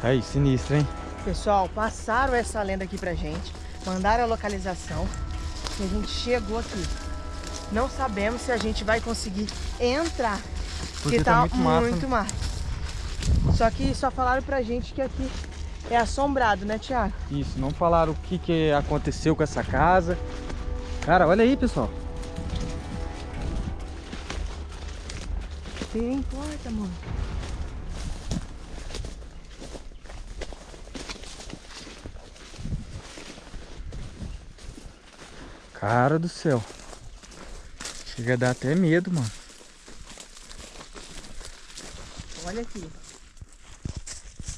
Tá aí, sinistro, hein? Pessoal, passaram essa lenda aqui pra gente, mandaram a localização e a gente chegou aqui. Não sabemos se a gente vai conseguir entrar, porque, Porque tá, tá muito muito mato. Só que só falaram pra gente que aqui é assombrado, né, Thiago? Isso, não falaram o que, que aconteceu com essa casa. Cara, olha aí, pessoal. Nem importa, mano. Cara do céu. Chega a dar até medo, mano. Olha aqui.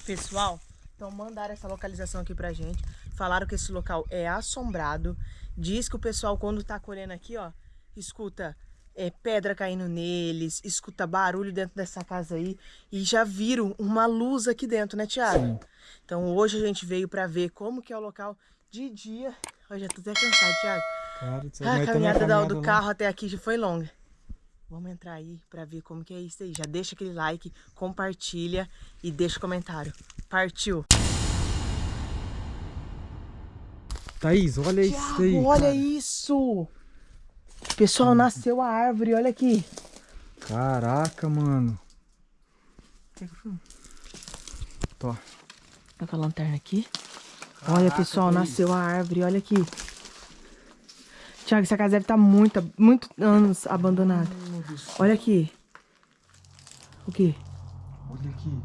Pessoal, então mandaram essa localização aqui pra gente. Falaram que esse local é assombrado. Diz que o pessoal quando tá colhendo aqui, ó, escuta é, pedra caindo neles, escuta barulho dentro dessa casa aí. E já viram uma luz aqui dentro, né, Thiago? Sim. Então hoje a gente veio pra ver como que é o local de dia. Eu já tô até cansado, Thiago. A tamo caminhada, da- caminhada do carro até aqui já foi longa. Vamos entrar aí pra ver como que é isso aí. Já deixa aquele like, compartilha e deixa o comentário. Partiu! Thaís, olha isso Thiago, aí. olha cara. isso! Pessoal, nasceu a árvore, olha aqui. Caraca, mano. Tô. Olha com a lanterna aqui. Olha, pessoal, nasceu a árvore, olha aqui. Thiago, essa casa deve estar muito, muito anos abandonada. Olha aqui. O quê? Olha aqui.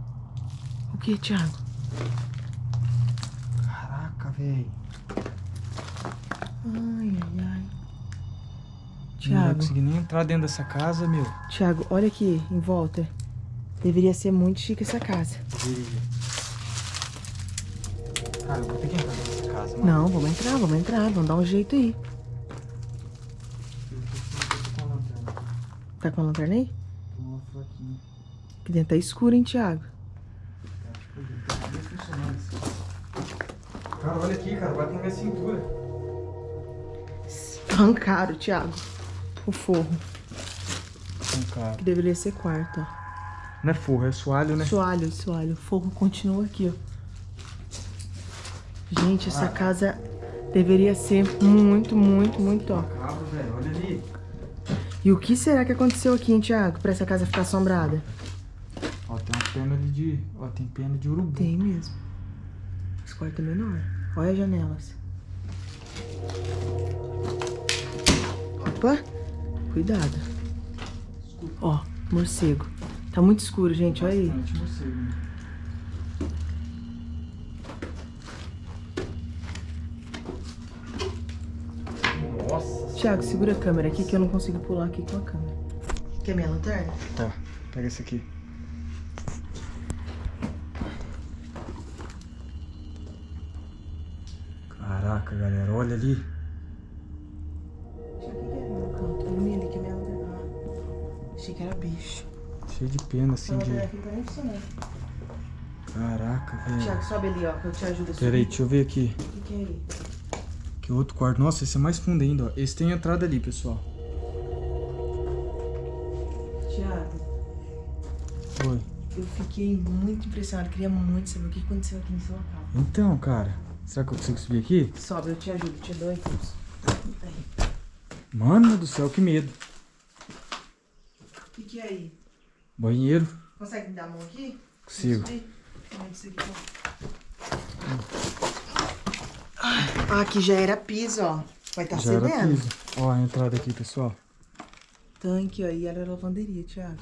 O que, Thiago? Caraca, velho. Ai, ai, ai. Não vai conseguir nem entrar dentro dessa casa, meu. Thiago, olha aqui em volta. Deveria ser muito chique essa casa. Deveria. Cara, eu vou ter que entrar dessa casa, mano. Não, vamos entrar, vamos entrar, vamos dar um jeito aí. Eu tô com a lanterna. Tá com a lanterna aí? Tô uma fraquinha. Aqui dentro tá escuro, hein, Thiago? Cara, olha aqui, cara. Bate na minha cintura. Arrancaram, Thiago. O forro, cara. que deveria ser quarto, ó. Não é forro, é soalho, né? Soalho, soalho. O forro continua aqui, ó. Gente, essa casa deveria ser muito, muito, muito, ó. E o que será que aconteceu aqui, hein, Thiago? Pra essa casa ficar assombrada? Ó, tem uma pena ali de... Ó, tem pena de urubu. Tem mesmo. Esse quarto é menor. Olha as janelas. Opa! Cuidado. Ó, morcego. Tá muito escuro, gente. Olha aí. Morcego, né? Thiago, segura a câmera aqui que eu não consigo pular aqui com a câmera. Quer minha lanterna? Tá, pega esse aqui. Caraca, galera, olha ali. O que que é no canto? Ilumina ali que é minha lanterna. Ah, achei que era bicho. Cheio de pena, assim, de... tá. Caraca, velho. Thiago, sobe ali, ó, que eu te ajudo a subir. Pera aí, deixa eu ver aqui. O que que é aí? Que outro quarto. Nossa, esse é mais fundo ainda, ó. Esse tem entrada ali, pessoal. Thiago, Oi. eu fiquei muito impressionado. Queria muito saber o que aconteceu aqui nesse local. Então, cara. Será que eu consigo subir aqui? Sobe, eu te ajudo, te dou impulso. Mano do céu, que medo. O que, é aí? Banheiro. Consegue me dar a mão aqui? Consigo. Vamos subir? Isso aqui tá? Ah, aqui já era piso, ó. Vai estar Já era cedendo. piso. Ó, a entrada aqui, pessoal. Tanque, ó. E era lavanderia, Thiago.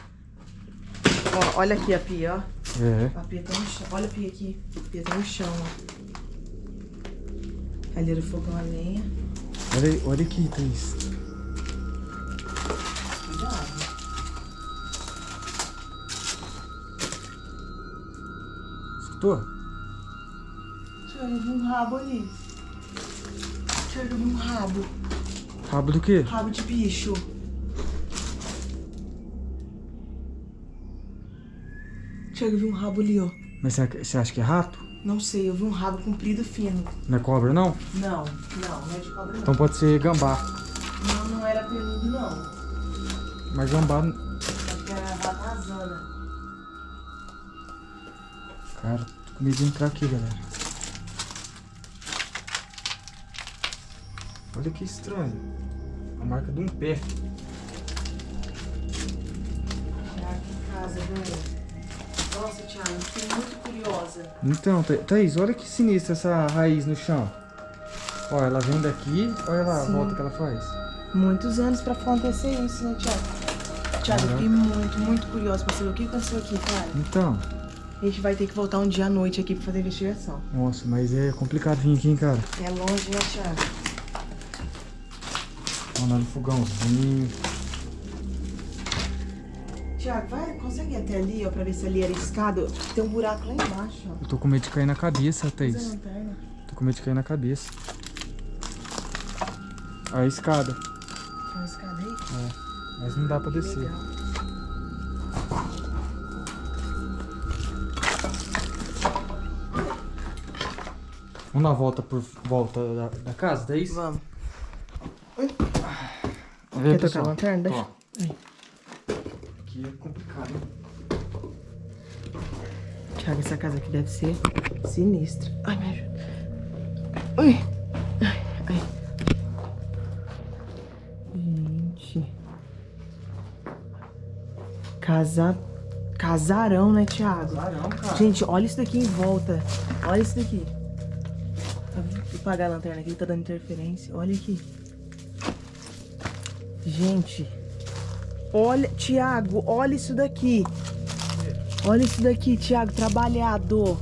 Ó, olha aqui a pia, ó. É. A pia tá no chão. Olha a pia aqui. A pia tá no chão, ó. Ali era o fogão a lenha. Olha, aí, olha aqui, Thaís. Cuidado. Escutou? Vi um rabo ali. Eu vi um rabo. Rabo do quê? Rabo de bicho. Thiago, eu vi um rabo ali, ó. Mas você acha que é rato? Não sei, eu vi um rabo comprido fino. Não é cobra, não? Não, não, não é de cobra não. Então pode ser gambá. Não, não era peludo não. Mas gambá... Acho que era ratazana. Cara, Com medo de entrar aqui, galera. Olha que estranho. A marca de um pé. Ah, que casa, velho. Nossa, Thiago, eu fiquei muito curiosa. Então, Tha- Thaís, olha que sinistra essa raiz no chão. Olha, ela vem daqui, olha lá a volta que ela faz. Muitos anos pra acontecer isso, né, Thiago? Thiago, eu fiquei muito, muito curiosa pra saber o que aconteceu aqui, cara. Então, A gente vai ter que voltar um dia à noite aqui pra fazer a investigação. nossa, mas é complicado vir aqui, hein, cara. É longe, né, Thiago? No fogãozinho. Thiago, vai, consegue ir até ali, ó, pra ver se ali era escada? Tem um buraco lá embaixo, ó. Eu tô com medo de cair na cabeça, Thaís. Tô com medo de cair na cabeça. A escada. Tem uma escada aí? Mas não dá pra Que descer. legal. Vamos dar uma volta por volta da, da casa, Thaís? Vamos. Quer tocar pessoal, a lanterna? Deixa. ó. Aqui é complicado, hein? Thiago, essa casa aqui deve ser sinistra. Ai, me ajuda. Ui. Ai, ai. Gente. Casa... Casarão, né, Thiago? Caramba, cara. Gente, olha isso daqui em volta. Olha isso daqui. Tá vendo? Vou apagar a lanterna aqui, tá dando interferência. Olha aqui. Gente. Olha, Thiago, olha isso daqui. Olha isso daqui, Thiago, trabalhado.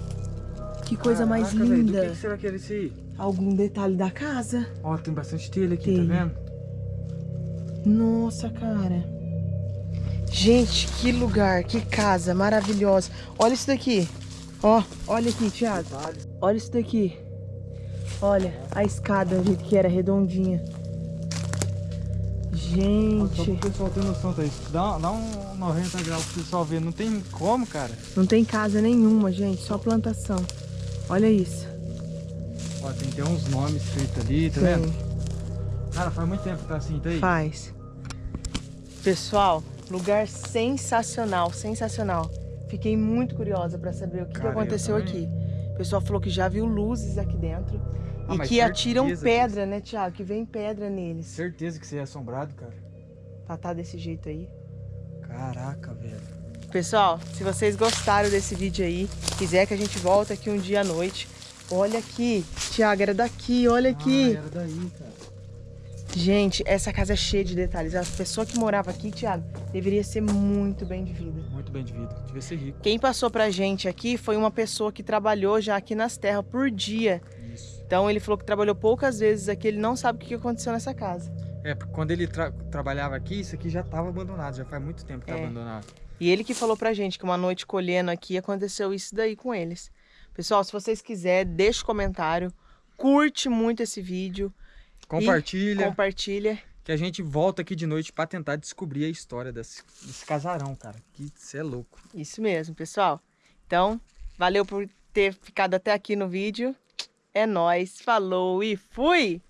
Que coisa mais Caraca, velho, linda. Do que, que será que era isso aí? Algum detalhe da casa? Ó, tem bastante telha aqui, Telha. tá vendo? Nossa, cara. Gente, que lugar, que casa maravilhosa. Olha isso daqui. Ó, olha aqui, Thiago. Olha isso daqui. Olha a escada, do jeito que era, redondinha. Só Gente, pro pessoal ter noção, Thaís. Dá, dá um 90 graus pro pessoal ver. Não tem como, cara. não tem casa nenhuma, gente, só plantação. Olha isso. Ó, tem até uns nomes escritos ali, tá Tem. vendo? Cara, faz muito tempo que tá assim, Thaís. Faz. Pessoal, lugar sensacional, sensacional. Fiquei muito curiosa pra saber o que, que Cara, eu aconteceu aqui. O pessoal falou que já viu luzes aqui dentro. Ah, e que atiram pedra, né, Thiago? Que vem pedra neles. Certeza que você é assombrado, cara. Pra tá desse jeito aí. Caraca, velho. Pessoal, se vocês gostaram desse vídeo aí, quiser que a gente volte aqui um dia à noite, olha aqui. Thiago, era daqui, olha aqui. Ah, era daí, cara. Gente, essa casa é cheia de detalhes. A pessoa que morava aqui, Thiago, deveria ser muito bem de vida. Muito bem de vida. Devia ser rico. Quem passou pra gente aqui foi uma pessoa que trabalhou já aqui nas terras por dia. Isso. Então ele falou que trabalhou poucas vezes aqui, ele não sabe o que aconteceu nessa casa. É, porque quando ele tra- trabalhava aqui, isso aqui já tava abandonado. Já faz muito tempo que tá É. abandonado. E ele que falou pra gente que uma noite colhendo aqui aconteceu isso daí com eles. Pessoal, se vocês quiserem, deixa o comentário, curte muito esse vídeo, Compartilha. compartilha. Que a gente volta aqui de noite pra tentar descobrir a história desse, desse casarão, cara. Que você é louco. Isso mesmo, pessoal. Então, valeu por ter ficado até aqui no vídeo. É nóis, falou e fui!